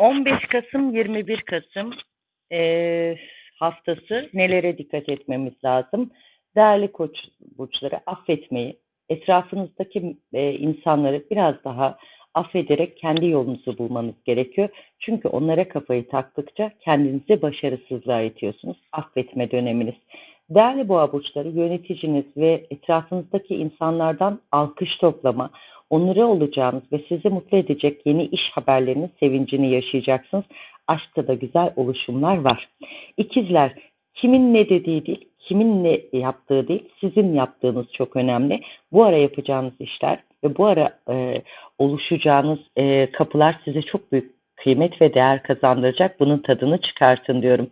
15 Kasım 21 Kasım eee, haftası nelere dikkat etmemiz lazım? Değerli koç burçları affetmeyi, etrafınızdaki eee, insanları biraz daha affederek kendi yolunuzu bulmanız gerekiyor. Çünkü onlara kafayı taktıkça kendinizi başarısızlığa itiyorsunuz. Affetme döneminiz. Değerli boğa burçları yöneticiniz ve etrafınızdaki insanlardan alkış toplama, onuru olacağınız ve sizi mutlu edecek yeni iş haberlerinin sevincini yaşayacaksınız. Aşkta da güzel oluşumlar var. İkizler, kimin ne dediği değil, kimin ne yaptığı değil, sizin yaptığınız çok önemli. Bu ara yapacağınız işler ve bu ara e, oluşacağınız e, kapılar size çok büyük kıymet ve değer kazandıracak. Bunun tadını çıkartın diyorum.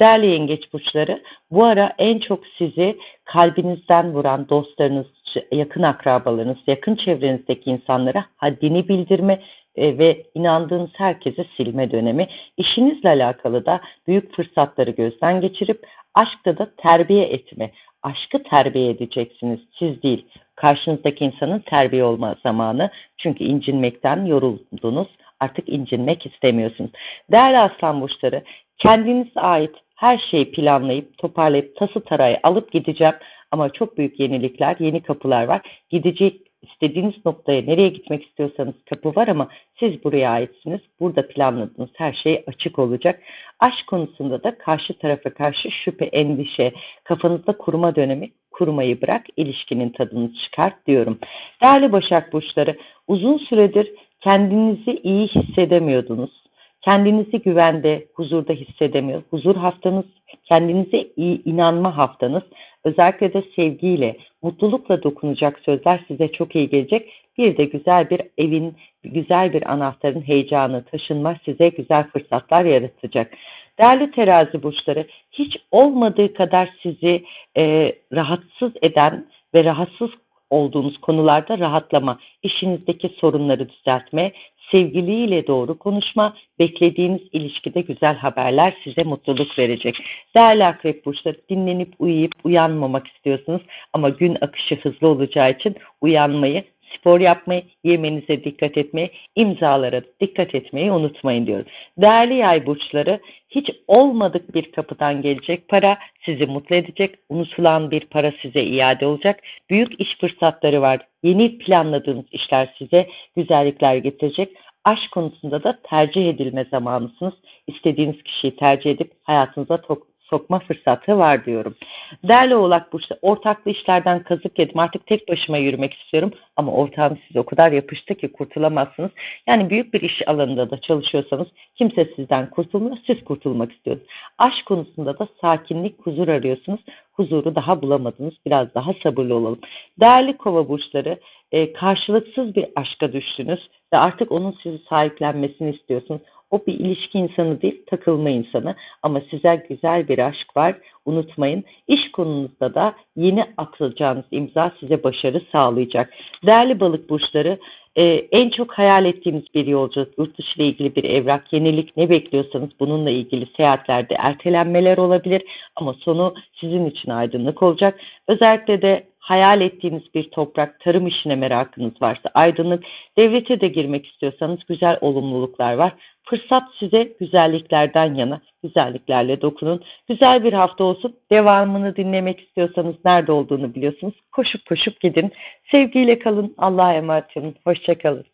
Değerli yengeç burçları, bu ara en çok sizi kalbinizden vuran dostlarınız, yakın akrabalarınız, yakın çevrenizdeki insanlara haddini bildirme e, ve inandığınız herkese silme dönemi. İşinizle alakalı da büyük fırsatları gözden geçirip aşkta da terbiye etme. Aşkı terbiye edeceksiniz, siz değil. Karşınızdaki insanın terbiye olma zamanı. Çünkü incinmekten yoruldunuz. Artık incinmek istemiyorsunuz. Değerli aslan burçları, kendinize ait her şeyi planlayıp, toparlayıp, tası tarayı alıp gideceğim. Ama çok büyük yenilikler, yeni kapılar var. Gidecek istediğiniz noktaya nereye gitmek istiyorsanız kapı var ama siz buraya aitsiniz. Burada planladığınız her şey açık olacak. Aşk konusunda da karşı tarafa karşı şüphe, endişe, kafanızda kurma dönemi kurmayı bırak, ilişkinin tadını çıkart diyorum. Değerli Başak Burçları, uzun süredir kendinizi iyi hissedemiyordunuz. Kendinizi güvende, huzurda hissedemiyor. Huzur haftanız, kendinize iyi inanma haftanız. Özellikle de sevgiyle, mutlulukla dokunacak sözler size çok iyi gelecek. Bir de güzel bir evin, güzel bir anahtarın heyecanı, taşınma size güzel fırsatlar yaratacak. Değerli terazi burçları, hiç olmadığı kadar sizi e, rahatsız eden ve rahatsız olduğunuz konularda rahatlama, işinizdeki sorunları düzeltme, sevgiliyle doğru konuşma, beklediğiniz ilişkide güzel haberler size mutluluk verecek. Değerli akrep burçları dinlenip uyuyup uyanmamak istiyorsunuz ama gün akışı hızlı olacağı için uyanmayı spor yapmayı, yemenize dikkat etmeyi, imzalara dikkat etmeyi unutmayın diyorum. Değerli yay burçları hiç olmadık bir kapıdan gelecek para sizi mutlu edecek. Unutulan bir para size iade olacak. Büyük iş fırsatları var. Yeni planladığınız işler size güzellikler getirecek. Aşk konusunda da tercih edilme zamanısınız. İstediğiniz kişiyi tercih edip hayatınıza sokma fırsatı var diyorum. Değerli oğlak burçları ortaklı işlerden kazık yedim artık tek başıma yürümek istiyorum ama ortağım size o kadar yapıştı ki kurtulamazsınız. Yani büyük bir iş alanında da çalışıyorsanız kimse sizden kurtulmuyor siz kurtulmak istiyorsunuz. Aşk konusunda da sakinlik huzur arıyorsunuz. Huzuru daha bulamadınız biraz daha sabırlı olalım. Değerli kova burçları e, karşılıksız bir aşka düştünüz ve artık onun sizi sahiplenmesini istiyorsunuz. O bir ilişki insanı değil, takılma insanı. Ama size güzel bir aşk var. Unutmayın. İş konunuzda da yeni atılacağınız imza size başarı sağlayacak. Değerli balık burçları, ee, en çok hayal ettiğimiz bir yolculuk, yurt dışı ile ilgili bir evrak, yenilik ne bekliyorsanız bununla ilgili seyahatlerde ertelenmeler olabilir ama sonu sizin için aydınlık olacak. Özellikle de hayal ettiğiniz bir toprak, tarım işine merakınız varsa aydınlık, devlete de girmek istiyorsanız güzel olumluluklar var. Fırsat size güzelliklerden yana, güzelliklerle dokunun. Güzel bir hafta olsun. Devamını dinlemek istiyorsanız nerede olduğunu biliyorsunuz. Koşup koşup gidin. Sevgiyle kalın. Allah'a emanet olun. Hoşçakalın.